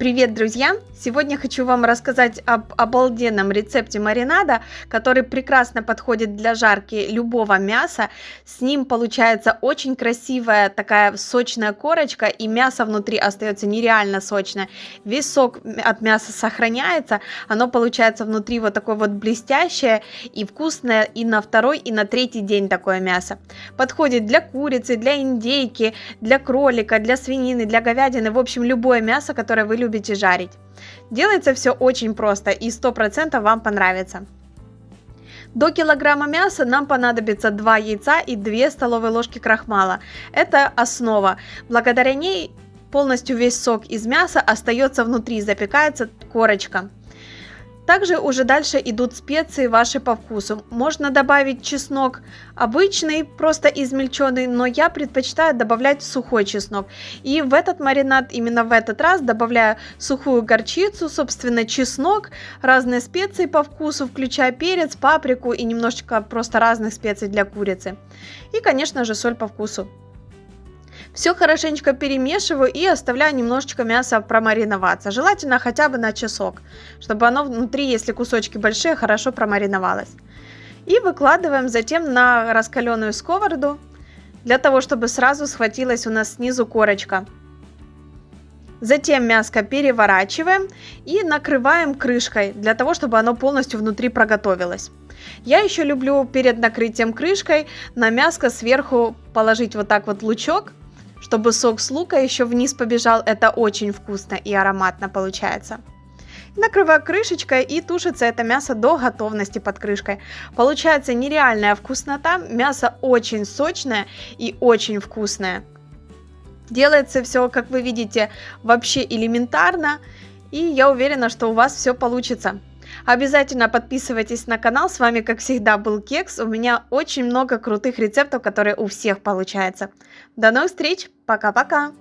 Привет, друзья! Сегодня хочу вам рассказать об обалденном рецепте маринада, который прекрасно подходит для жарки любого мяса. С ним получается очень красивая такая сочная корочка, и мясо внутри остается нереально сочное. Весь сок от мяса сохраняется, оно получается внутри вот такое вот блестящее и вкусное и на второй, и на третий день такое мясо. Подходит для курицы, для индейки, для кролика, для свинины, для говядины, в общем, любое мясо, которое вы любите любите жарить. Делается все очень просто и 100% вам понравится. До килограмма мяса нам понадобится 2 яйца и 2 столовые ложки крахмала. Это основа. Благодаря ней полностью весь сок из мяса остается внутри, запекается корочка. Также уже дальше идут специи ваши по вкусу. Можно добавить чеснок обычный, просто измельченный, но я предпочитаю добавлять сухой чеснок. И в этот маринад, именно в этот раз, добавляю сухую горчицу, собственно чеснок, разные специи по вкусу, включая перец, паприку и немножечко просто разных специй для курицы. И, конечно же, соль по вкусу. Все хорошенечко перемешиваю и оставляю немножечко мяса промариноваться. Желательно хотя бы на часок, чтобы оно внутри, если кусочки большие, хорошо промариновалось. И выкладываем затем на раскаленную сковороду, для того, чтобы сразу схватилась у нас снизу корочка. Затем мяско переворачиваем и накрываем крышкой, для того, чтобы оно полностью внутри проготовилось. Я еще люблю перед накрытием крышкой на мяско сверху положить вот так вот лучок, чтобы сок с лука еще вниз побежал, это очень вкусно и ароматно получается. Накрываю крышечкой и тушится это мясо до готовности под крышкой. Получается нереальная вкуснота, мясо очень сочное и очень вкусное. Делается все, как вы видите, вообще элементарно, и я уверена, что у вас все получится. Обязательно подписывайтесь на канал. С вами, как всегда, был Кекс. У меня очень много крутых рецептов, которые у всех получаются. До новых встреч. Пока-пока.